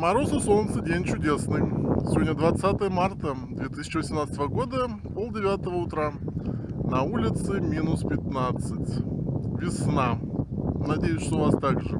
Мороз и солнце, день чудесный. Сегодня 20 марта 2018 года, полдевятого утра. На улице минус 15. Весна. Надеюсь, что у вас так же.